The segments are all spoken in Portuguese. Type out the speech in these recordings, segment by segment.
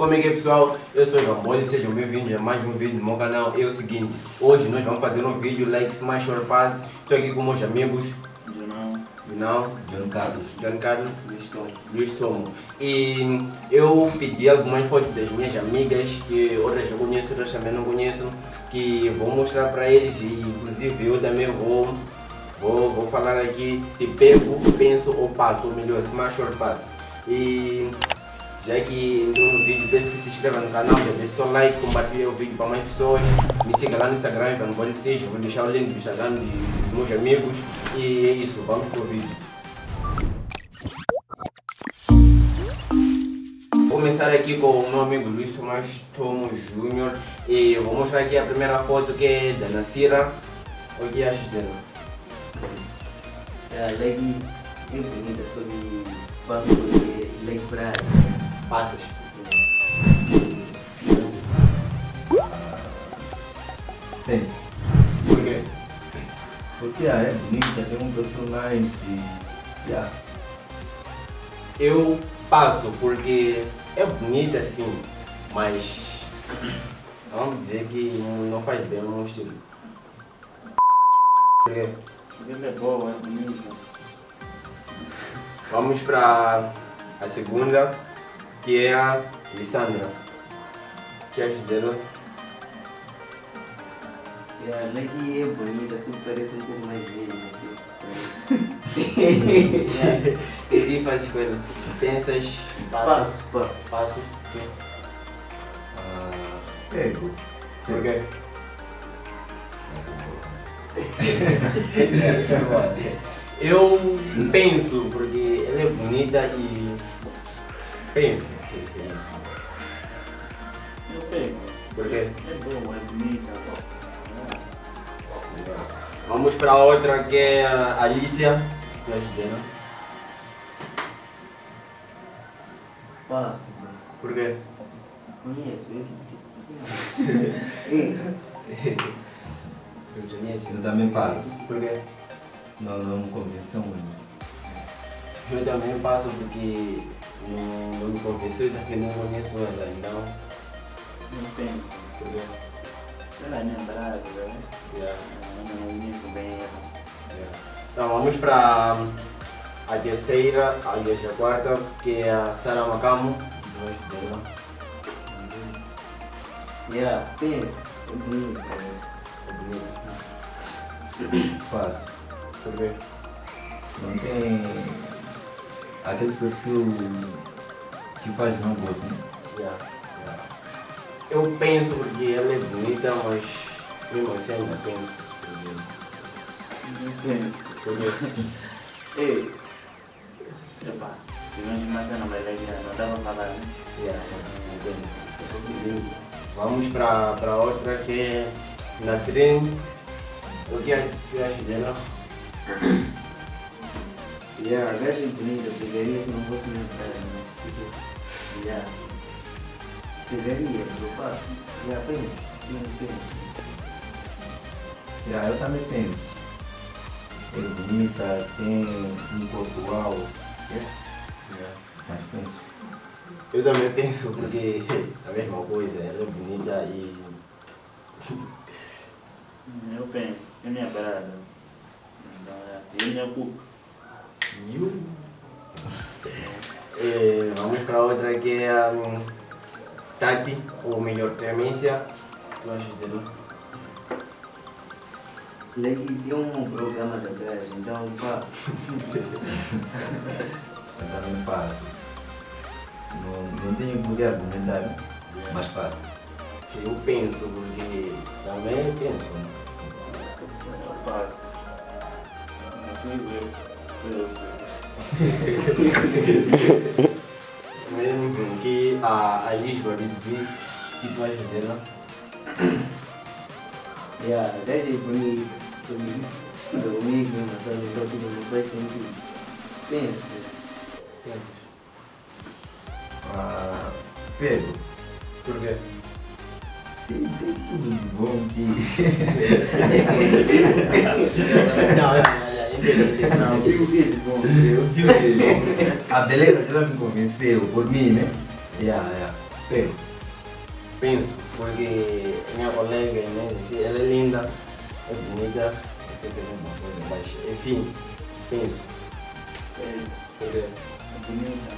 Como é que é pessoal? Eu sou o Gamboli, sejam bem-vindos a mais um vídeo no meu canal. É o seguinte, hoje nós vamos fazer um vídeo like Smash or Pass. Estou aqui com meus amigos. Junão. Junão. John Carlos. John Carlos. Luiz Tom. Luiz Tomo. E eu pedi algumas fotos das minhas amigas, que outras eu conheço, outras também não conheço, que vou mostrar para eles e inclusive eu também vou, vou, vou falar aqui se pego, penso ou passo, ou melhor, smash or pass. E já que entrou no vídeo, peço que se inscreva no canal, já deixe seu like, compartilhe o vídeo para mais pessoas, me siga lá no Instagram, para não ser, vou deixar o link do Instagram dos meus amigos e é isso, vamos pro vídeo. Vou começar aqui com o meu amigo Luiz Tomás Tomo Júnior e eu vou mostrar aqui a primeira foto que é da Nasira. O que achas dela? É bonita, só que faço porque leg pra Passas. Penso. Por quê? Porque ah, é bonita, tem um personagem. Yeah. Eu passo porque é bonita sim, mas vamos dizer que não faz bem o meu estilo. Por quê? Ele é boa, é bonito. Vamos para a segunda, que é a Lissandra. Que achas dela? E a leg é bonita, só que parece um pouco mais velha, assim. E que fazes com ela? Pensas, passas, Passo, passo. passos? Ah, pego. Por quê? Eu penso, porque ela é bonita e penso. Eu pego. Por quê? É boa, é bonita. Vamos para outra que é a Alicia. Achas dela? Passo, mano. Por quê? Conheço. Eu conheço. Eu também passo. Por quê? Não, não me convenceu muito. Eu também passo porque não, não me convenceu e também não conheço ela, então. Não penso. Por quê? Ela é minha brava, né? Yeah, não conheço bem ela. yeah. Então vamos para a terceira, aliás a quarta, que é a Sara Macamo. Dois dela. Yeah, pensa. É bonita. né? É bonita. Passo. Por quê? Não tem aquele perfil que faz não gosto, né? Yeah, yeah. Eu penso porque ela é bonita, mas mesmo assim ainda penso. Não penso. Por quê? Ei. Epa. Se não mais não vai legal, não dá pra falar, né? Yeah, entendo. Vamos para para outra que é Nasrin. O que a- que acha dela? Yeah, a gaja é bonita, pegaria se não fosse minha cara, mas tipo. Yeah. Eu faço. Yeah, pensa. Não pensa. Yeah, eu também penso. É bonita, tem um corpo alto. Yeah. Mas penso. Eu também penso porque a mesma coisa, ela é bonita e Eu penso. É minha brava. Então, é. E minha cooks. You. Eh, vamos para outra que é a hum, Tati, ou melhor, Clemência. Tu achas dela? Leg tem um programa da gaja, então eu faço. Eu também passo. Não, não tenho poder argumentar, né? mas passo. Eu penso porque também penso. Eu faço. Não ver. Eu. Mesmo porque a, a Lisboa que o que tu achas dela? Yeah, a gaja é bonita. Comigo. Comigo, mas sabe, então tudo não faz sentido. Pensa. Pensas? Ah, pego. Por quê? Tem, tem tudo de bom que. Não, que ele bom. Eu digo que a beleza dela me convenceu, por mim, né? Yeah, yeah. Pego. Penso, porque minha colega, né, ela é linda, é bonita, eu sei que é uma coisa, mas enfim, penso. É, é bonita.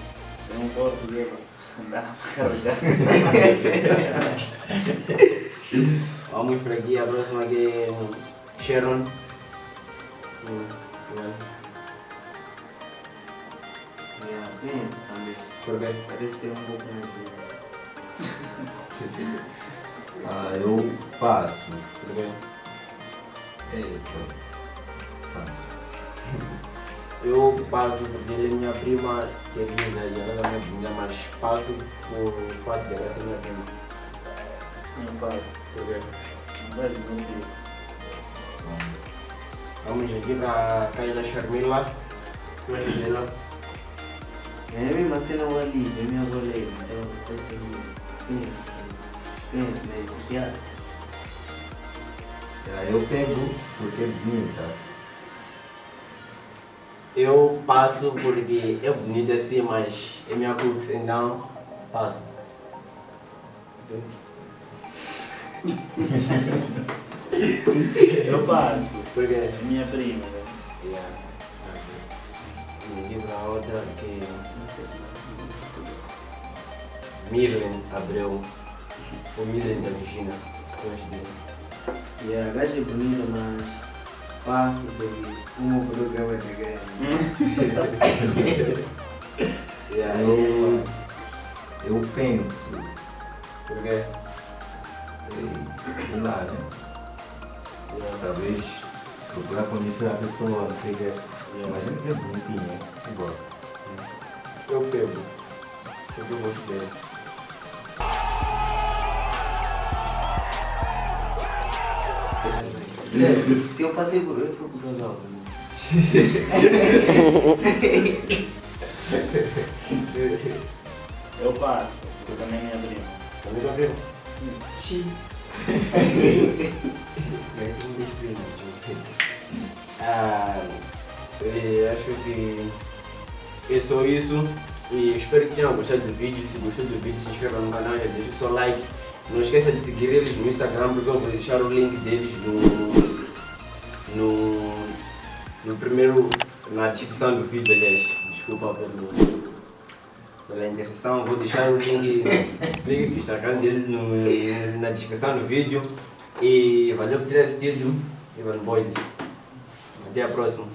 Tem um corpo carregar. vamos para aqui, a próxima que é Sharon. Hum, né? Yeah, penso também. Porque Parece ser um pouco mais duro. Ah, eu passo. Porque Eita. Passo. eu passo porque ele é minha prima querida e ela é minha, mas passo por fato de ela ser minha prima. Não faz. Porque Não faz muito. Vamos aqui para a Kaila Sharmila. Tu é dela? É a mesma cena ali, é minha goleira. Então, parece que penso. Penso mesmo. Ah, eu pego porque é bonita. Eu passo porque é bonita assim, mas é minha crux, então passo. Eu passo. Porque É minha prima. né? Yeah. Vamos para a outra que Mirlen Abreu. O Mirlen da Virginia. Gosto dele. E a gaja é bonita, mas passo como o programa é grande. Yeah, Eu, eu penso. Porque Sei lá, né? yeah, Talvez procurar conhecer a pessoa, não sei o que. yeah. Mas é bonitinha, eu gosto. eu pego. Eu gosto dele. Sério, se eu passei por. Eu fui por casal. Eu passo. Eu também é minha prima. Também já viu? Xi. Ah, acho que é só isso. E espero que tenham gostado do vídeo. Se gostou do vídeo, se inscreva no canal e deixa o seu like. Não esqueça de seguir eles no Instagram, porque eu vou deixar o link deles no, no, no primeiro, na descrição do vídeo, aliás. Desculpa pelo, pela interseção, vou deixar o link, do Instagram dele no, na descrição do vídeo. E valeu por ter assistido. Ivan Boys. Até a próxima.